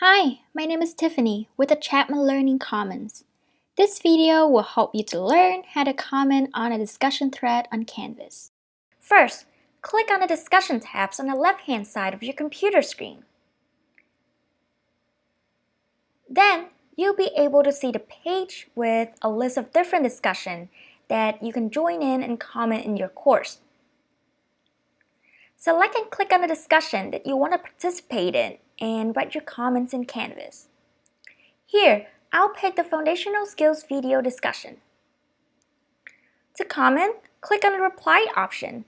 Hi, my name is Tiffany with the Chapman Learning Commons. This video will help you to learn how to comment on a discussion thread on Canvas. First, click on the discussion tabs on the left-hand side of your computer screen. Then, you'll be able to see the page with a list of different discussion that you can join in and comment in your course. Select and click on the discussion that you want to participate in and write your comments in Canvas. Here, I'll pick the Foundational Skills video discussion. To comment, click on the Reply option.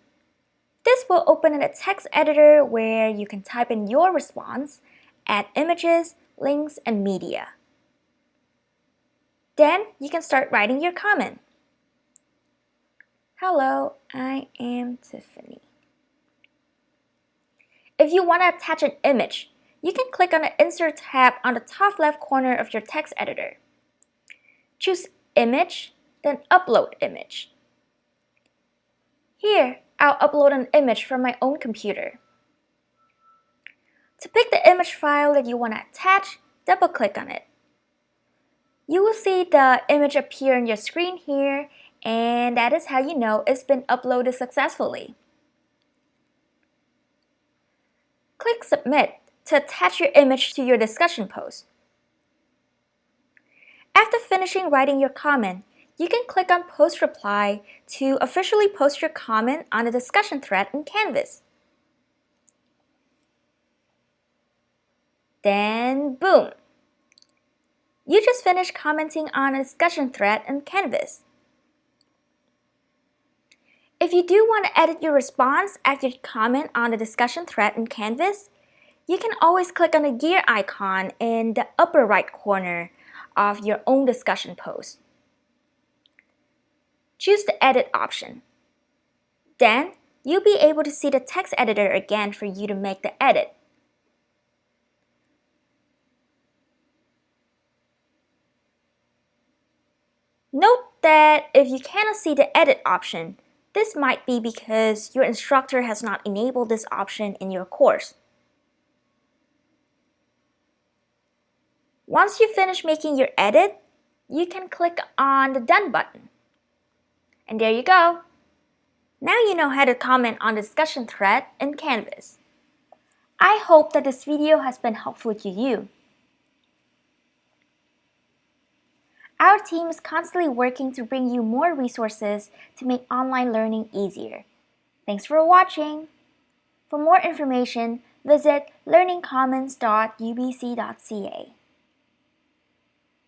This will open in a text editor where you can type in your response, add images, links, and media. Then you can start writing your comment. Hello, I am Tiffany. If you want to attach an image, you can click on the Insert tab on the top left corner of your text editor. Choose Image, then Upload Image. Here, I'll upload an image from my own computer. To pick the image file that you want to attach, double-click on it. You will see the image appear on your screen here, and that is how you know it's been uploaded successfully. Click Submit to attach your image to your discussion post. After finishing writing your comment, you can click on Post Reply to officially post your comment on the discussion thread in Canvas. Then, boom! You just finished commenting on a discussion thread in Canvas. If you do want to edit your response after you comment on the discussion thread in Canvas, you can always click on the gear icon in the upper right corner of your own discussion post. Choose the Edit option. Then, you'll be able to see the text editor again for you to make the edit. Note that if you cannot see the Edit option, this might be because your instructor has not enabled this option in your course. Once you finish making your edit, you can click on the Done button. And there you go. Now you know how to comment on the discussion thread in Canvas. I hope that this video has been helpful to you. Our team is constantly working to bring you more resources to make online learning easier. Thanks for watching! For more information, visit learningcommons.ubc.ca.